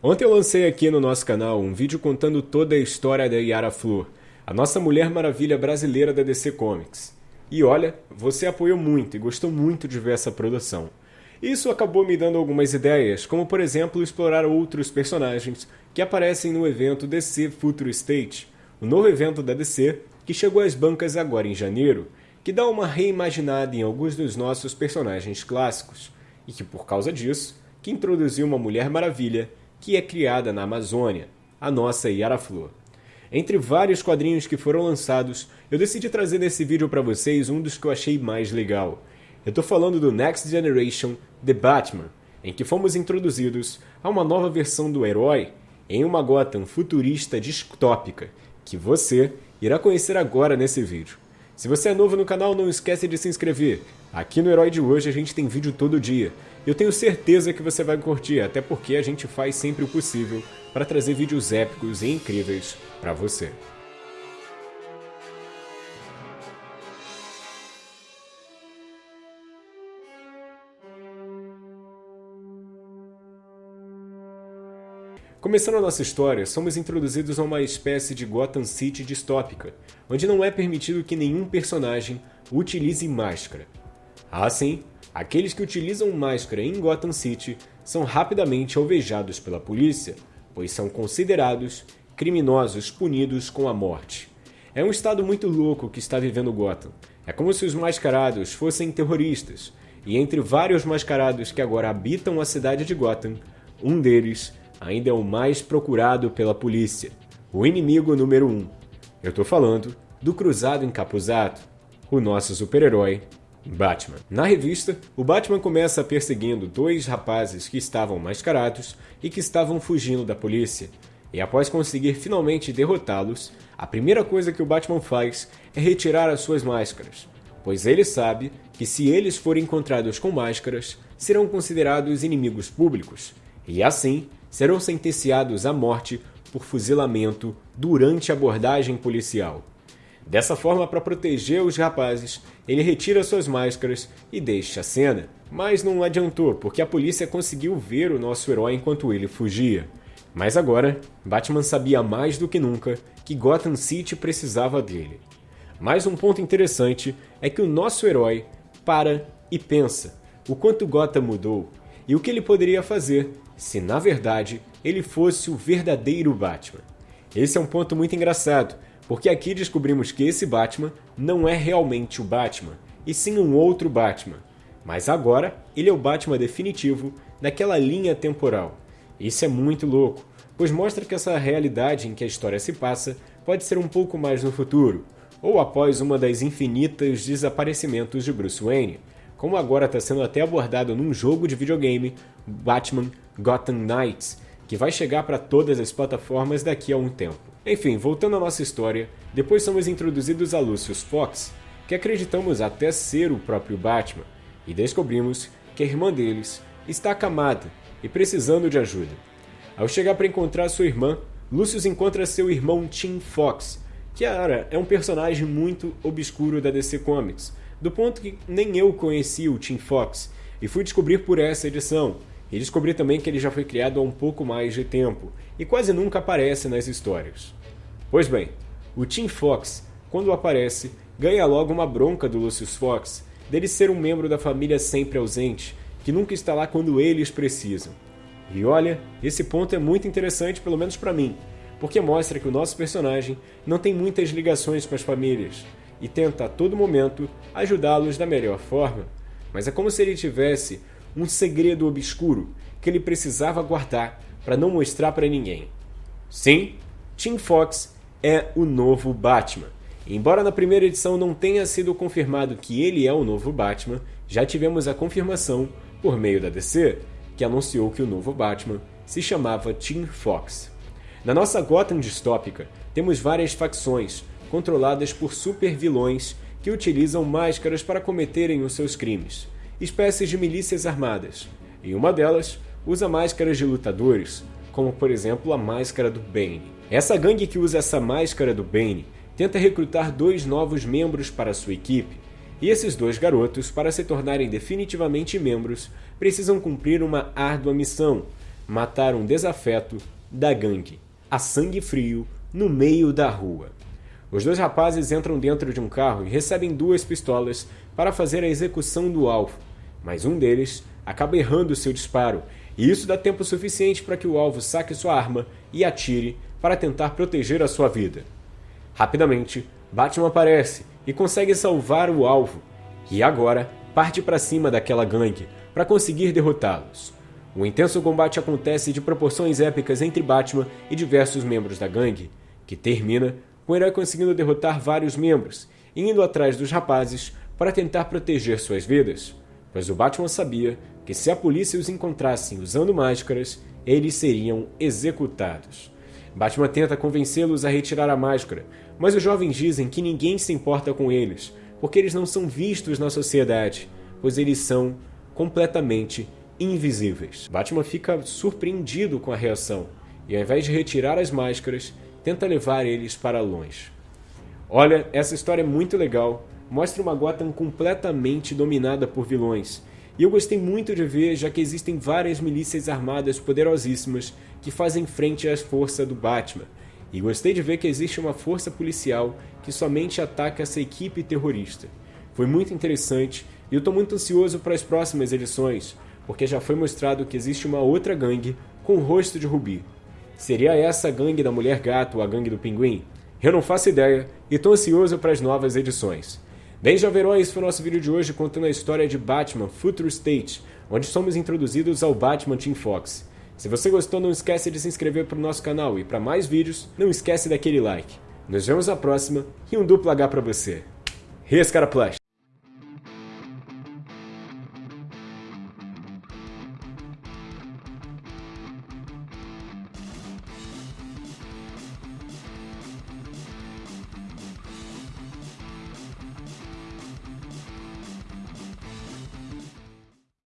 Ontem eu lancei aqui no nosso canal um vídeo contando toda a história da Yara Flor, a nossa Mulher Maravilha brasileira da DC Comics. E olha, você apoiou muito e gostou muito de ver essa produção. Isso acabou me dando algumas ideias, como por exemplo explorar outros personagens que aparecem no evento DC Future State, o novo evento da DC que chegou às bancas agora em janeiro, que dá uma reimaginada em alguns dos nossos personagens clássicos, e que por causa disso, que introduziu uma Mulher Maravilha que é criada na Amazônia, a nossa Yara Flor. Entre vários quadrinhos que foram lançados, eu decidi trazer nesse vídeo para vocês um dos que eu achei mais legal. Eu estou falando do Next Generation The Batman, em que fomos introduzidos a uma nova versão do herói em uma Gotham futurista distópica, que você irá conhecer agora nesse vídeo. Se você é novo no canal, não esquece de se inscrever. Aqui no Herói de hoje a gente tem vídeo todo dia. Eu tenho certeza que você vai curtir, até porque a gente faz sempre o possível para trazer vídeos épicos e incríveis para você. Começando a nossa história, somos introduzidos a uma espécie de Gotham City distópica, onde não é permitido que nenhum personagem utilize máscara. Assim, aqueles que utilizam máscara em Gotham City são rapidamente alvejados pela polícia, pois são considerados criminosos punidos com a morte. É um estado muito louco que está vivendo Gotham. É como se os mascarados fossem terroristas, e entre vários mascarados que agora habitam a cidade de Gotham, um deles ainda é o mais procurado pela polícia, o inimigo número 1. Um. Eu tô falando do Cruzado Encapuzado, o nosso super-herói Batman. Na revista, o Batman começa perseguindo dois rapazes que estavam mascarados e que estavam fugindo da polícia. E após conseguir finalmente derrotá-los, a primeira coisa que o Batman faz é retirar as suas máscaras, pois ele sabe que se eles forem encontrados com máscaras, serão considerados inimigos públicos, e assim serão sentenciados à morte por fuzilamento durante abordagem policial. Dessa forma, para proteger os rapazes, ele retira suas máscaras e deixa a cena. Mas não adiantou, porque a polícia conseguiu ver o nosso herói enquanto ele fugia. Mas agora, Batman sabia mais do que nunca que Gotham City precisava dele. Mais um ponto interessante é que o nosso herói para e pensa o quanto Gotham mudou e o que ele poderia fazer se na verdade ele fosse o verdadeiro Batman. Esse é um ponto muito engraçado, porque aqui descobrimos que esse Batman não é realmente o Batman, e sim um outro Batman. Mas agora ele é o Batman definitivo daquela linha temporal. Isso é muito louco, pois mostra que essa realidade em que a história se passa pode ser um pouco mais no futuro, ou após uma das infinitas desaparecimentos de Bruce Wayne, como agora está sendo até abordado num jogo de videogame, Batman Gotham Knights, que vai chegar para todas as plataformas daqui a um tempo. Enfim, voltando à nossa história, depois somos introduzidos a Lucius Fox, que acreditamos até ser o próprio Batman, e descobrimos que a irmã deles está acamada e precisando de ajuda. Ao chegar para encontrar sua irmã, Lucius encontra seu irmão Tim Fox, que era é um personagem muito obscuro da DC Comics, do ponto que nem eu conhecia o Tim Fox, e fui descobrir por essa edição, e descobri também que ele já foi criado há um pouco mais de tempo, e quase nunca aparece nas histórias. Pois bem, o Tim Fox, quando aparece, ganha logo uma bronca do Lucius Fox, dele ser um membro da família sempre ausente, que nunca está lá quando eles precisam. E olha, esse ponto é muito interessante, pelo menos para mim, porque mostra que o nosso personagem não tem muitas ligações com as famílias, e tenta a todo momento ajudá-los da melhor forma. Mas é como se ele tivesse um segredo obscuro que ele precisava guardar para não mostrar para ninguém. Sim, Tim Fox é o novo Batman. Embora na primeira edição não tenha sido confirmado que ele é o novo Batman, já tivemos a confirmação por meio da DC, que anunciou que o novo Batman se chamava Tim Fox. Na nossa Gotham distópica, temos várias facções, controladas por super-vilões que utilizam máscaras para cometerem os seus crimes, espécies de milícias armadas, e uma delas usa máscaras de lutadores, como por exemplo a máscara do Bane. Essa gangue que usa essa máscara do Bane tenta recrutar dois novos membros para sua equipe, e esses dois garotos, para se tornarem definitivamente membros, precisam cumprir uma árdua missão, matar um desafeto da gangue, a sangue frio, no meio da rua. Os dois rapazes entram dentro de um carro e recebem duas pistolas para fazer a execução do alvo, mas um deles acaba errando seu disparo, e isso dá tempo suficiente para que o alvo saque sua arma e atire para tentar proteger a sua vida. Rapidamente, Batman aparece e consegue salvar o alvo, e agora parte para cima daquela gangue para conseguir derrotá-los. Um intenso combate acontece de proporções épicas entre Batman e diversos membros da gangue, que termina o herói conseguindo derrotar vários membros e indo atrás dos rapazes para tentar proteger suas vidas, pois o Batman sabia que se a polícia os encontrassem usando máscaras, eles seriam executados. Batman tenta convencê-los a retirar a máscara, mas os jovens dizem que ninguém se importa com eles, porque eles não são vistos na sociedade, pois eles são completamente invisíveis. Batman fica surpreendido com a reação e, ao invés de retirar as máscaras, tenta levar eles para longe. Olha, essa história é muito legal, mostra uma Gotham completamente dominada por vilões. E eu gostei muito de ver, já que existem várias milícias armadas poderosíssimas que fazem frente às forças do Batman. E gostei de ver que existe uma força policial que somente ataca essa equipe terrorista. Foi muito interessante e eu estou muito ansioso para as próximas edições, porque já foi mostrado que existe uma outra gangue com o rosto de Rubi. Seria essa a gangue da Mulher Gato ou a gangue do Pinguim? Eu não faço ideia e estou ansioso para as novas edições. Bem, esse foi o nosso vídeo de hoje contando a história de Batman Future State, onde somos introduzidos ao Batman Team Fox. Se você gostou, não esquece de se inscrever para o nosso canal e para mais vídeos, não esquece daquele like. Nos vemos na próxima e um duplo H para você. Rescara!